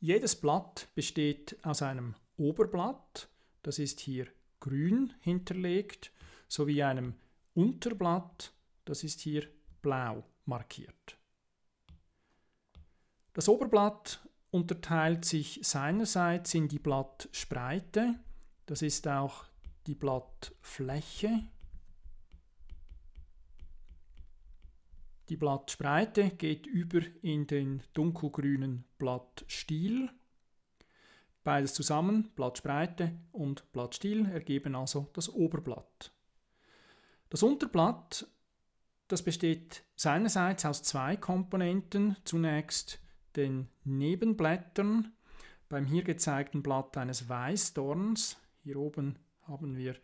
Jedes Blatt besteht aus einem Oberblatt, das ist hier grün hinterlegt, sowie einem Unterblatt, das ist hier blau markiert. Das Oberblatt unterteilt sich seinerseits in die Blattspreite, das ist auch die Blattfläche. Die Blattspreite geht über in den dunkelgrünen Blattstiel. Beides zusammen, Blattspreite und Blattstiel, ergeben also das Oberblatt. Das Unterblatt, das besteht seinerseits aus zwei Komponenten. Zunächst den Nebenblättern. Beim hier gezeigten Blatt eines Weißdorns, hier oben haben wir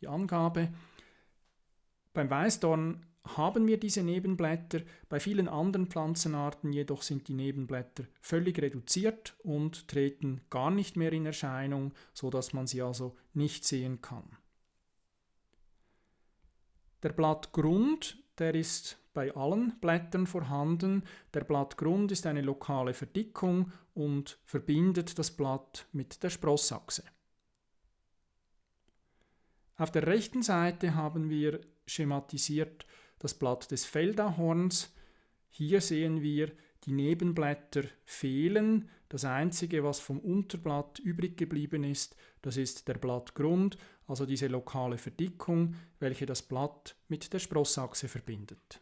die Angabe. Beim Weißdorn haben wir diese Nebenblätter, bei vielen anderen Pflanzenarten jedoch sind die Nebenblätter völlig reduziert und treten gar nicht mehr in Erscheinung, so dass man sie also nicht sehen kann. Der Blattgrund, der ist bei allen Blättern vorhanden. Der Blattgrund ist eine lokale Verdickung und verbindet das Blatt mit der Sprossachse. Auf der rechten Seite haben wir schematisiert das Blatt des Feldahorns. Hier sehen wir, die Nebenblätter fehlen. Das einzige, was vom Unterblatt übrig geblieben ist, das ist der Blattgrund, also diese lokale Verdickung, welche das Blatt mit der Sprossachse verbindet.